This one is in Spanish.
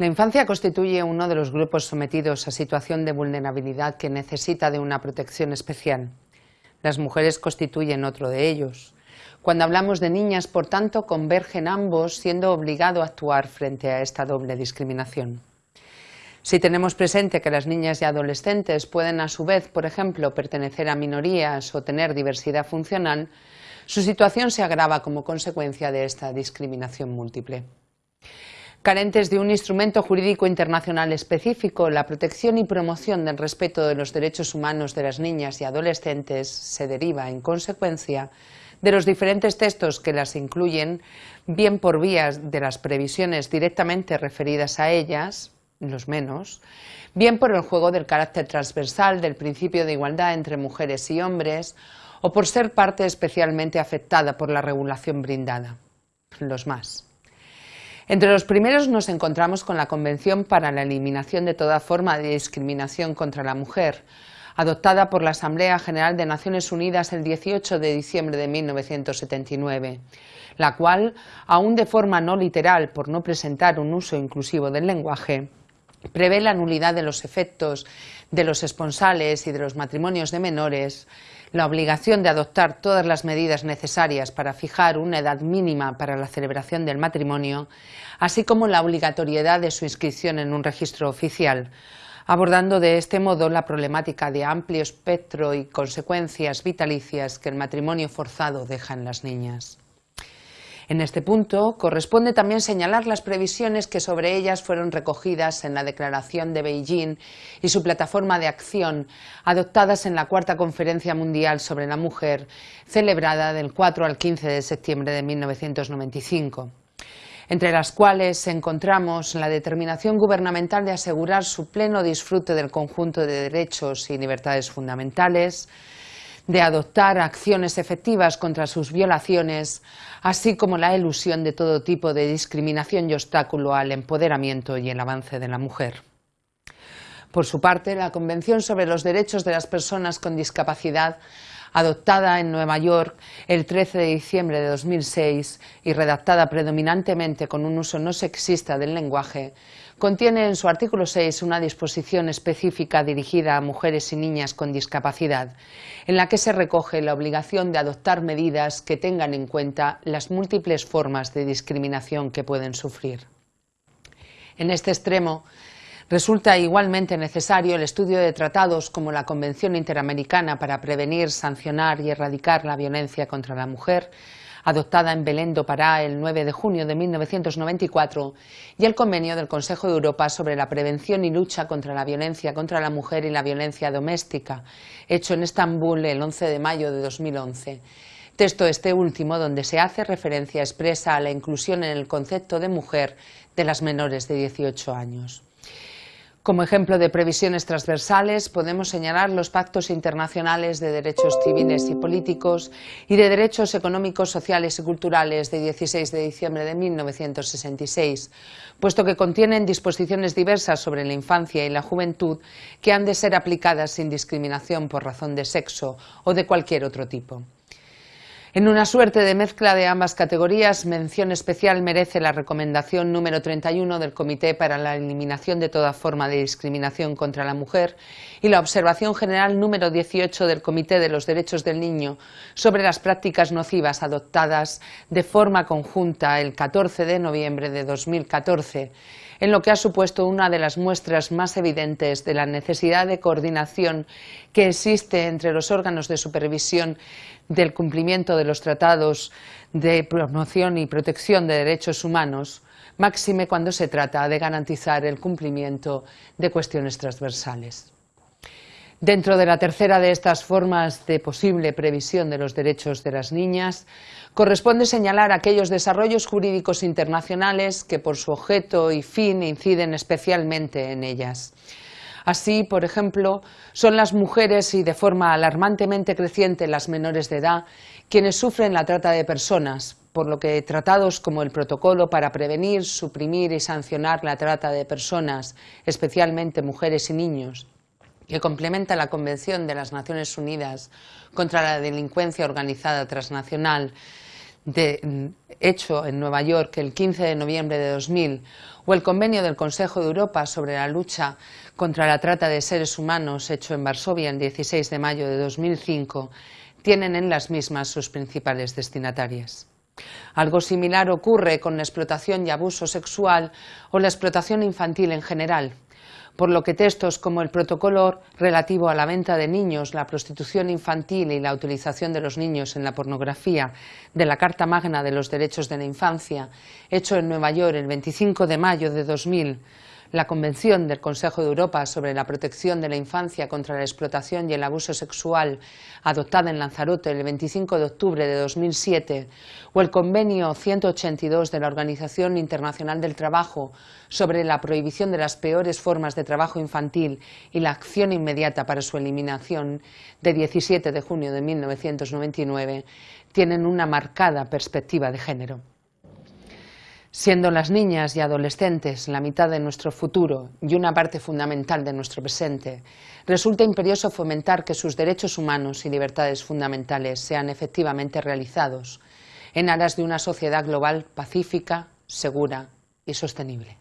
La infancia constituye uno de los grupos sometidos a situación de vulnerabilidad que necesita de una protección especial. Las mujeres constituyen otro de ellos. Cuando hablamos de niñas, por tanto, convergen ambos, siendo obligado a actuar frente a esta doble discriminación. Si tenemos presente que las niñas y adolescentes pueden a su vez, por ejemplo, pertenecer a minorías o tener diversidad funcional, su situación se agrava como consecuencia de esta discriminación múltiple. Carentes de un instrumento jurídico internacional específico, la protección y promoción del respeto de los derechos humanos de las niñas y adolescentes se deriva, en consecuencia, de los diferentes textos que las incluyen, bien por vías de las previsiones directamente referidas a ellas, los menos, bien por el juego del carácter transversal del principio de igualdad entre mujeres y hombres, o por ser parte especialmente afectada por la regulación brindada, los más. Entre los primeros nos encontramos con la Convención para la Eliminación de toda forma de discriminación contra la mujer, adoptada por la Asamblea General de Naciones Unidas el 18 de diciembre de 1979, la cual, aún de forma no literal por no presentar un uso inclusivo del lenguaje, prevé la nulidad de los efectos de los esponsales y de los matrimonios de menores, la obligación de adoptar todas las medidas necesarias para fijar una edad mínima para la celebración del matrimonio, así como la obligatoriedad de su inscripción en un registro oficial, abordando de este modo la problemática de amplio espectro y consecuencias vitalicias que el matrimonio forzado deja en las niñas. En este punto, corresponde también señalar las previsiones que sobre ellas fueron recogidas en la Declaración de Beijing y su plataforma de acción, adoptadas en la Cuarta Conferencia Mundial sobre la Mujer, celebrada del 4 al 15 de septiembre de 1995 entre las cuales encontramos la determinación gubernamental de asegurar su pleno disfrute del conjunto de derechos y libertades fundamentales, de adoptar acciones efectivas contra sus violaciones, así como la elusión de todo tipo de discriminación y obstáculo al empoderamiento y el avance de la mujer. Por su parte, la Convención sobre los Derechos de las Personas con Discapacidad adoptada en Nueva York el 13 de diciembre de 2006 y redactada predominantemente con un uso no sexista del lenguaje, contiene en su artículo 6 una disposición específica dirigida a mujeres y niñas con discapacidad, en la que se recoge la obligación de adoptar medidas que tengan en cuenta las múltiples formas de discriminación que pueden sufrir. En este extremo, Resulta igualmente necesario el estudio de tratados como la Convención Interamericana para prevenir, sancionar y erradicar la violencia contra la mujer, adoptada en Belén do Pará el 9 de junio de 1994, y el Convenio del Consejo de Europa sobre la prevención y lucha contra la violencia contra la mujer y la violencia doméstica, hecho en Estambul el 11 de mayo de 2011. Texto este último donde se hace referencia expresa a la inclusión en el concepto de mujer de las menores de 18 años. Como ejemplo de previsiones transversales podemos señalar los pactos internacionales de derechos civiles y políticos y de derechos económicos, sociales y culturales de 16 de diciembre de 1966, puesto que contienen disposiciones diversas sobre la infancia y la juventud que han de ser aplicadas sin discriminación por razón de sexo o de cualquier otro tipo. En una suerte de mezcla de ambas categorías, mención especial merece la recomendación número 31 del Comité para la Eliminación de toda forma de discriminación contra la mujer y la observación general número 18 del Comité de los Derechos del Niño sobre las prácticas nocivas adoptadas de forma conjunta el 14 de noviembre de 2014 en lo que ha supuesto una de las muestras más evidentes de la necesidad de coordinación que existe entre los órganos de supervisión del cumplimiento de los tratados de promoción y protección de derechos humanos, máxime cuando se trata de garantizar el cumplimiento de cuestiones transversales. Dentro de la tercera de estas formas de posible previsión de los derechos de las niñas, corresponde señalar aquellos desarrollos jurídicos internacionales que por su objeto y fin inciden especialmente en ellas. Así, por ejemplo, son las mujeres y de forma alarmantemente creciente las menores de edad quienes sufren la trata de personas, por lo que tratados como el Protocolo para prevenir, suprimir y sancionar la trata de personas, especialmente mujeres y niños, que complementa la Convención de las Naciones Unidas contra la Delincuencia Organizada Transnacional hecho en Nueva York el 15 de noviembre de 2000 o el convenio del Consejo de Europa sobre la lucha contra la trata de seres humanos hecho en Varsovia el 16 de mayo de 2005 tienen en las mismas sus principales destinatarias. Algo similar ocurre con la explotación y abuso sexual o la explotación infantil en general, por lo que textos como el protocolo relativo a la venta de niños, la prostitución infantil y la utilización de los niños en la pornografía de la Carta Magna de los Derechos de la Infancia, hecho en Nueva York el 25 de mayo de 2000, la Convención del Consejo de Europa sobre la protección de la infancia contra la explotación y el abuso sexual, adoptada en Lanzarote el 25 de octubre de 2007, o el Convenio 182 de la Organización Internacional del Trabajo sobre la prohibición de las peores formas de trabajo infantil y la acción inmediata para su eliminación, de 17 de junio de 1999, tienen una marcada perspectiva de género. Siendo las niñas y adolescentes la mitad de nuestro futuro y una parte fundamental de nuestro presente, resulta imperioso fomentar que sus derechos humanos y libertades fundamentales sean efectivamente realizados en aras de una sociedad global pacífica, segura y sostenible.